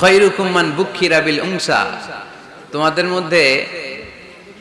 খৈরুকুম্মান বুক্ষিরা বিল উংসা তোমাদের মধ্যে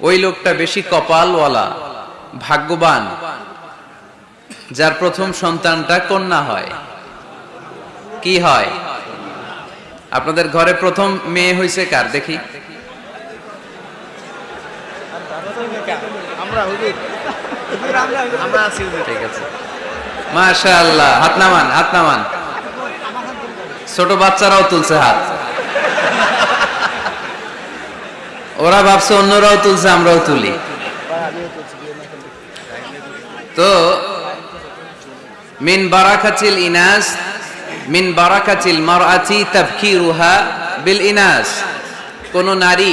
ওই লোকটা বেশি কপালওয়ালা ভাগ্যবান যার প্রথম সন্তানটা কন্যা হয়। কি হয়? আপনাদের ঘরে প্রথম মেয়ে হয়েছে কার? দেখি। ঠিক আছে। মাশাআল্লাহ হাত নামান হাত নামান। ছোট বাচ্চারাও তুলছে হাত। ওরা ভাবছে অন্যরাও তুলছে, আমরাও তুলি। তো, মিন বারাকাতিল ইনাস, মিন বারাকাতিল মারআতি তাফকিরুহা বিল ইনাস। কোন নারী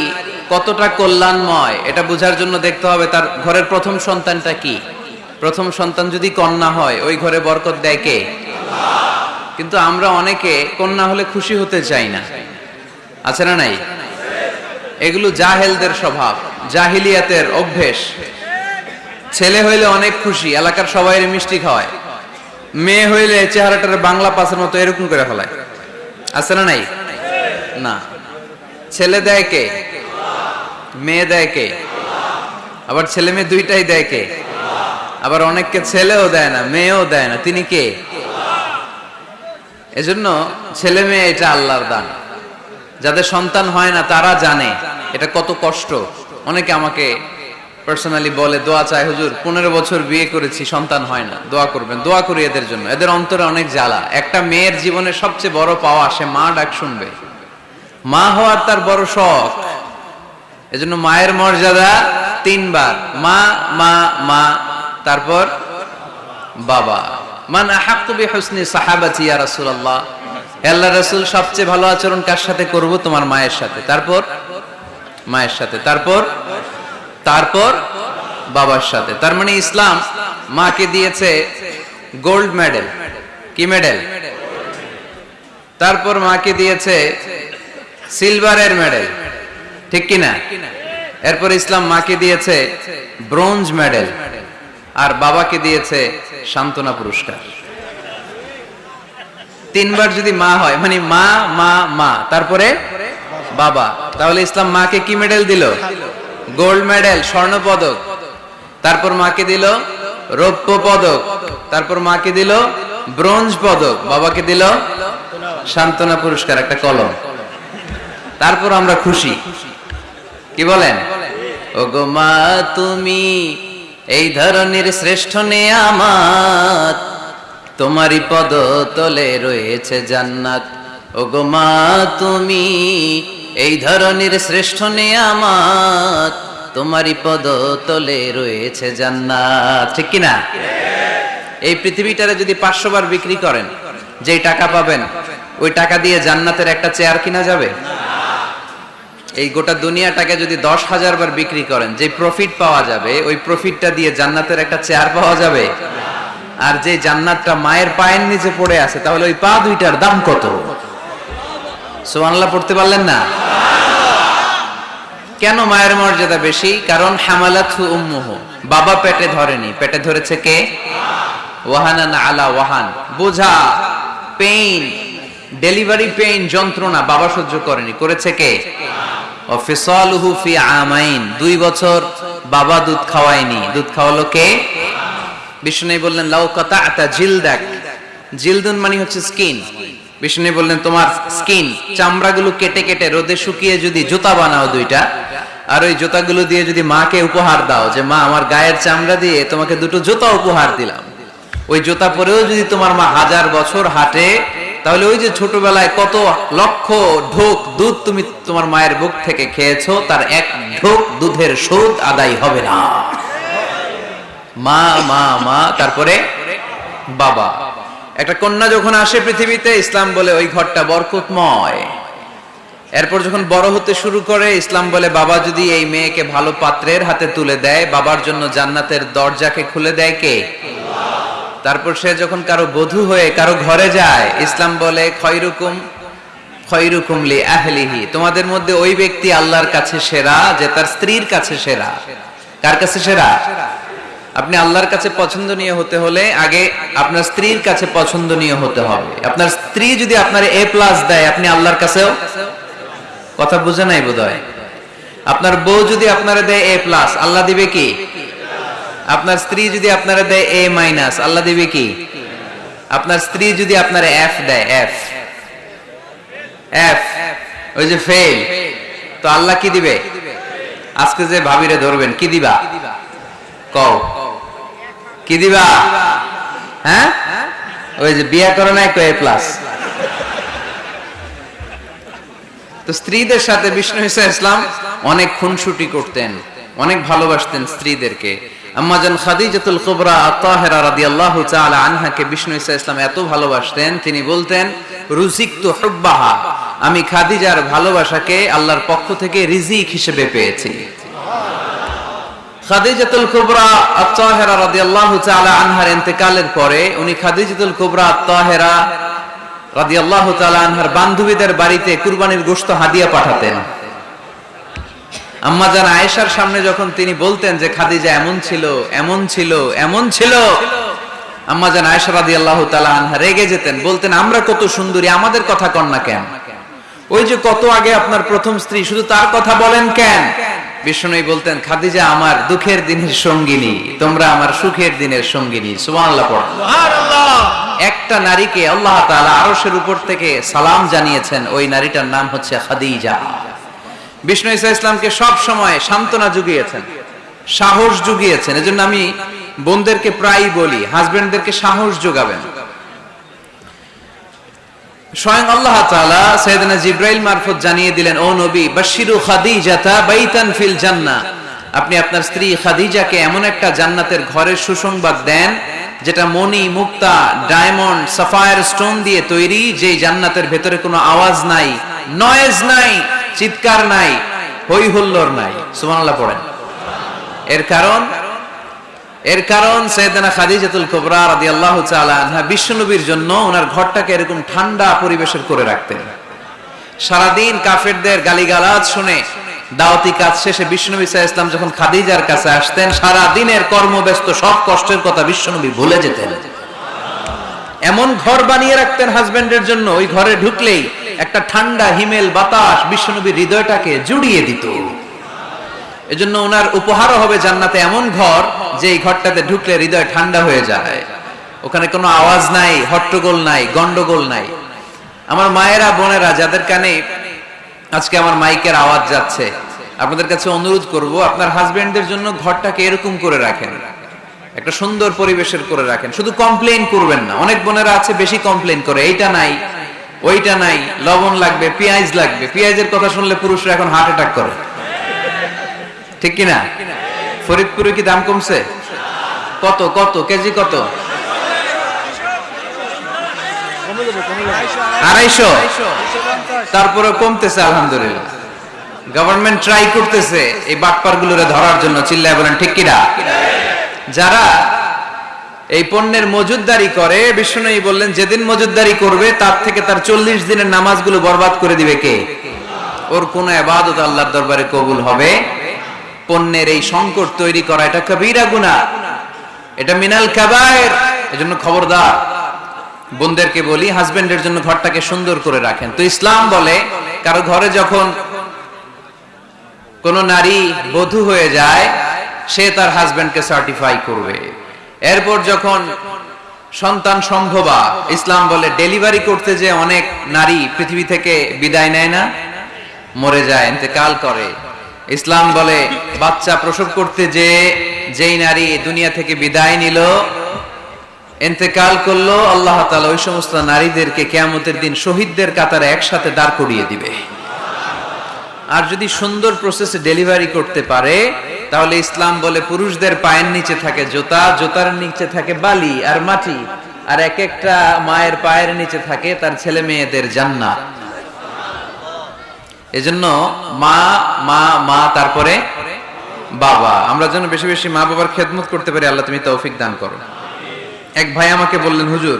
কতটা কল্যাণময়, এটা বোঝার জন্য দেখতে হবে তার ঘরের প্রথম সন্তানটা কি। প্রথম সন্তান যদি কন্যা হয়, ওই ঘরে বরকত দেয় কে? কিন্তু আমরা অনেকে কন্যা হলে খুশি হতে চাই না। আছে না নাই? এগুলো জাহেলদের স্বভাব, জাহিলিয়াতের অভ্যেস। ছেলে হইলে অনেক খুশি, এলাকার সবাই মিষ্টি খাওয়ায়। মেয়ে হইলে চেহারাটার বাংলা পাসের মতো এরকম করে ফেলায়। আছে না নাই? না। ছেলে দেয় কে? মেয়ে দেয় কে? আবার ছেলে মেয়ে দুইটাই দেয় কে? আবার অনেককে ছেলেও দেয় না, মেয়েও দেয় না। তিনি কে? এজন্য ছেলে মেয়ে এটা আল্লাহর দান। যাদের সন্তান হয় না, তারা জানে এটা কত কষ্ট। অনেকে আমাকে পার্সোনালি বলে, দোয়া চায় হুজুর, পনেরো বছর বিয়ে করেছি, সন্তান হয় না, দোয়া করবেন, দোয়া করি এদের জন্য। এদের অন্তরে অনেক জ্বালা। একটা মেয়ের জীবনে সবচেয়ে বড় পাওয়া, সে মা ডাক শুনবে। মা হওয়ার তার বড় শখ। এজন্য মায়ের মর্যাদা তিনবার। মা মা মা, তারপর বাবা। মান আহাক্কু বিহুসনি সাহাবাতি ইয়া রাসূলুল্লাহ। আল্লাহ রাসূল, সবচেয়ে ভালো আচরণ কার সাথে করব? তোমার মায়ের সাথে। তারপর? মায়ের সাথে। তারপর? তারপর? বাবার সাথে। তার মানে ইসলাম মাকে দিয়েছে গোল্ড মেডেল। কি মেডেল? তারপর মাকে দিয়েছে সিলভারের মেডেল। ঠিক কি না এরপর ইসলাম মাকে দিয়েছে ব্রোঞ্জ মেডেল। আর বাবাকে দিয়েছে সান্ত্বনা পুরস্কার। তিনবার যদি মা হয় মানে মা মা মা, তারপরে বাবা। তাহলে ইসলাম মাকে কি মেডেল দিল? গোল্ড মেডেল স্বর্ণ পদক। তারপর মাকে দিল রৌপ্য পদক। তারপর মাকে দিল ব্রোঞ্জ পদক। বাবাকে দিল সান্ত্বনা পুরস্কার, একটা কলম। তারপর আমরা খুশি। কি বলেন? ও গো মা, তুমি এই ধরনের শ্রেষ্ঠ নেয়ামাত তোমারই পদ তলে রয়েছে জান্নাত। ও গো মা, তুমি এই ধরনের শ্রেষ্ঠ নেয়ামাত তোমারই পদ তলে রয়েছে জান্নাত। ঠিক কি না এই পৃথিবীটারে যদি পাঁচশো বার বিক্রি করেন, যেই টাকা পাবেন, ওই টাকা দিয়ে জান্নাতের একটা চেয়ার কিনা যাবে? এই গোটা দুনিয়াটাকে যদি দশ হাজার বার বিক্রি করেন, যে প্রফিট পাওয়া যাবে, ওই প্রফিটটা দিয়ে জান্নাতের একটা চেয়ার পাওয়া যাবে? আর যে জান্নাতটা মায়ের পায়ের নিচে পড়ে আছে, তাহলে ওই পা দুইটার দাম কত? সোমানল্লাহ পড়তে পারলেন না? কেন মায়ের মর্যাদা বেশি? কারণ বাবা পেটে ধরেনি। পেটে ধরেছে কে? আলা ওয়াহান। বোঝা পেইন ডেলিভারি পেইন যন্ত্রণা বাবা সহ্য করেনি। করেছে কে? দুই বছর বাবা দুধ খাওয়ায়নি। দুধ খাওয়ালো কে? বিষ্ণু বললেন, লাউ কাতা জিলদাক। জিলদুন মানে হচ্ছে স্কিন। বিষ্ণু বললেন, তোমার স্কিন, চামড়াগুলো কেটে কেটে রোদে শুকিয়ে যদি জুতা বানাও দুইটা, আর ওই জুতাগুলো দিয়ে যদি মাকে উপহার দাও যে, মা, আমার গায়ের চামড়া দিয়ে তোমাকে দুটো জুতা উপহার দিলাম। ওই জুতা পরেও যদি তোমার মা হাজার বছর হাঁটে তাহলে ওই যে ছোটবেলায় কত লক্ষ ঢোক দুধ তুমি তোমার মায়ের বুক থেকে খেয়েছো, তার এক ঢোক দুধের সুদ আদায় হবে না। মা মা মা, তারপরে বাবা। একটা কন্যা যখন আসে পৃথিবীতে, ইসলাম বলে ওই ঘরটা বরকতময়। এরপর যখন বড় হতে শুরু করে, ইসলাম বলে, বাবা যদি এই মেয়েকে ভালো পাত্রের হাতে তুলে দেয়, বাবার জন্য জান্নাতের দরজাকে খুলে দেয় কে? তারপর সে যখন কারও বধূ হয়ে কারও ঘরে যায়, ইসলাম বলে, খয়রুকুম খয়রুকুম লি আহলিহি। তোমাদের মধ্যে ওই ব্যক্তি আল্লাহর কাছে সেরা যে তার স্ত্রীর কাছে সেরা। কার কাছে সেরা? আপনি আল্লাহর কাছে পছন্দনীয় হতে হলে আগে আপনার স্ত্রীর কাছে পছন্দনীয় হতে হবে। আপনার স্ত্রী যদি আপনার এ প্লাস দেয়, আপনি আল্লাহর কাছেও? কথা বুঝে নাই বোধ আপনার বউ যদি আপনারা দেয় এ প্লাস আল্লাহ দিবে কি? আপনার স্ত্রী যদি আপনারা দেয় এ মাইনাস আল্লাহ দিবে কি? আপনার স্ত্রী যদি আপনার এফ দেয় এফ এফ ওই যে ফেল তো আল্লাহ কি দিবে? আজকে যে ভাবিরে ধরবেন, কি দিবা? কও। কি দিবা? হ্যাঁ? ওই যে বিয়া করে না এ প্লাস তো স্ত্রীদের সাথে বিষ্ণু ইসা ইসলাম অনেক খুনসুটি করতেন, অনেক ভালোবাসতেন স্ত্রীদেরকে। আম্মাজান খাদিজাতুল কুবরা আত্তাহেরা রাদিয়াল্লাহু তাআলা আনহাকে বিষ্ণু ইসা ইসলাম এত ভালোবাসতেন, তিনি বলতেন রুজিকতু হুব্বাহা, আমি খাদিজার ভালোবাসাকে আল্লাহর পক্ষ থেকে রিজিক হিসেবে পেয়েছি। খাদিজাতুল কুবরা আত্তাহেরা রাদিয়াল্লাহু তাআলা আনহার ইন্তেকালের পরে উনি খাদিজাতুল কুবরা আত্তাহেরা রাদিয়াল্লাহু তাআলা আনহার বান্ধবীদের বাড়িতে কুরবানির গোশত হাদিয়া পাঠাতেন। আম্মা জান আয়েশার সামনে যখন তিনি বলতেন যে খাদিজা এমন ছিল এমন ছিল এমন ছিল আম্মা জান আয়েশা রাদিয়াল্লাহু তাআলা আনহা রেগে যেতেন বলতেন আমরা কত সুন্দরী আমাদের কথা কন না কেন? ওই যে কত আগে আপনার প্রথম স্ত্রী শুধু তার কথা বলেন কেন? বিষ্ণুই বলতেন খাদিজা আমার দুঃখের দিনের সঙ্গিনী তোমরা আমার সুখের দিনের সঙ্গিনী সুবহানাল্লাহ পড়ো। একটা নারীকে আল্লাহ তাআলা আরশের উপর থেকে সালাম জানিয়েছেন ওই নারীটার নাম হচ্ছে খাদিজা। বিষ্ণু ইসা ইসলামকে সব সময় সান্ত্বনা জুগিয়েছেন, সাহস জুগিয়েছেন। এজন্য আমি বোনদেরকে প্রায় বলি, হাজবেন্ডদেরকে সাহস যোগাবেন স্বয়ং আল্লাহ তাআলা সাইয়েদনা জিব্রাইল মারফত জানিয়ে দিলেন, ও নবী বাশিরু খাদিজাতা বাইতান ফিল জান্নাহ। আপনি আপনার স্ত্রী খাদিজাকে এমন একটা জান্নাতের ঘরের সুসংবাদ দেন, যেটা মণি, মুক্তা, ডায়মন্ড, সাফায়ার স্টোন দিয়ে তৈরি, যেই জান্নাতের ভেতরে কোনো আওয়াজ নাই, নয়েজ নাই। চিৎকার নাই হই হুল্লোড় নাই। সুবহানাল্লাহ পড়েন। এর কারণ? এর কারণ খাদিজাতুল বিশ্বনবীর জন্য ওনার ঘরটাকে এরকম ঠান্ডা পরিবেশের করে রাখতেন। সারাদিন কাফেরদের গালিগালাজ শুনে দাওয়াতি কাজ শেষে বিশ্বনবী আলাইহি ইসলাম যখন খাদিজার কাছে আসতেন সারা দিনের কর্মব্যস্ত সব কষ্টের কথা বিশ্বনবী ভুলে যেতেন। এমন ঘর বানিয়ে রাখতেন হাজবেন্ডের জন্য, ওই ঘরে ঢুকলেই একটা ঠান্ডা, হিমেল বাতাস বিশ্বনবীর হৃদয়টাকে জুড়িয়ে দিত। এজন্য ওনার উপহারও হবে জান্নাতে এমন ঘর যে এই ঘরটাতে ঢুকলে হৃদয় ঠান্ডা হয়ে যায়। ওখানে কোনো আওয়াজ নাই, হট্টগোল নাই গন্ডগোল নাই। আমার মায়েরা, বোনেরা যাদের কানে আজকে আমার মাইকের আওয়াজ যাচ্ছে, আপনাদের কাছে অনুরোধ করব, আপনার হাজবেন্ডদের জন্য ঘরটাকে এরকম করে রাখেন। একটা সুন্দর পরিবেশের করে রাখেন। শুধু কমপ্লেইন করবেন না, অনেক বোনেরা আছে বেশি কমপ্লেইন করে, এইটা নাই। ওইটা নাই, লবণ লাগবে, পেঁয়াজ লাগবে। পেঁয়াজের কথা শুনলে পুরুষরা এখন হার্ট অ্যাটাক করে। ঠিক কিনা? ফরিদপুরে কি দাম কমছে? কত কত, কেজি কত? আড়াইশো। তারপরে কমতেছে, আলহামদুলিল্লাহ। গভর্নমেন্ট ট্রাই করতেছে এই বাটপার গুলোরে ধরার জন্য, চিল্লায় বলেন, ঠিক কিনা? যারা এই পণ্যের মজুদদারি করে, বিষ্ণুই বললেন, যেদিন মজুদদারি করবে, তার থেকে তার চল্লিশ দিনের নামাজগুলো বরবাদ করে দিবে কে? ওর কোন আবাদত আল্লাহর দরবারে কবুল হবে? পণ্যের এই সংকট তৈরি করা, এটা কবিরা গুনাহ। এটা মিনাল কাবায়ের। এজন্য খবরদার। বোনদেরকে বলি, হাজবেন্ডের জন্য ঘরটাকে সুন্দর করে রাখেন। তো ইসলাম বলে, কারও ঘরে যখন কোন নারী বধূ হয়ে যায়, সে তার হাজবেন্ডকে সার্টিফাই করবে। এরপর যখন সন্তান সম্ভবা ইসলাম বলে ডেলিভারি করতে যে অনেক নারী পৃথিবী থেকে বিদায় নেয় না, মরে যায়, ইন্তেকাল করে। ইসলাম বলে, বাচ্চা প্রসব করতে যে যেই নারী দুনিয়া থেকে বিদায় নিল, ইন্তেকাল করল, আল্লাহ তাআলা ওই সমস্ত নারীদেরকে কেয়ামতের দিন শহীদদের কাতারে একসাথে দাঁড় করিয়ে দিবে। আর যদি সুন্দর প্রসেসে ডেলিভারি করতে পারে, তাহলে ইসলাম বলে পুরুষদের পায়ের নিচে থাকে জোতা, জোতার নিচে থাকে বালি আর মাটি। আর এক একটা মায়ের পায়ের নিচে থাকে তার ছেলে মেয়েদের জান্নাত। এজন্য মা মা মা, তারপরে বাবা। আমরা যেন বেশি বেশি মা বাবার খেদমত করতে পারি, আল্লাহ তুমি তৌফিক দান করো। এক ভাই আমাকে বললেন, হুজুর,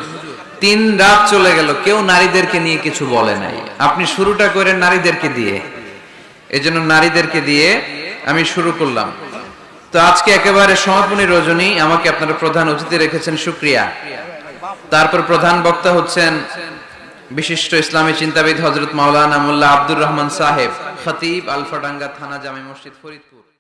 তিন রাত চলে গেল, কেউ নারীদেরকে নিয়ে কিছু বলে নাই। আপনি শুরুটা করেন নারীদেরকে দিয়ে। এজন্য নারীদেরকে দিয়ে আমি শুরু করলাম। তো আজকে একেবারে সমাপনী রজনী, আমাকে আপনারা প্রধান অতিথি রেখেছেন, সুক্রিয়া। তারপর প্রধান বক্তা হচ্ছেন বিশিষ্ট ইসলামী চিন্তাবিদ হজরত মাওলানা মোল্লা আব্দুর রহমান সাহেব, খতিব আলফাডাঙ্গা থানা জামে মসজিদ ফরিদপুর।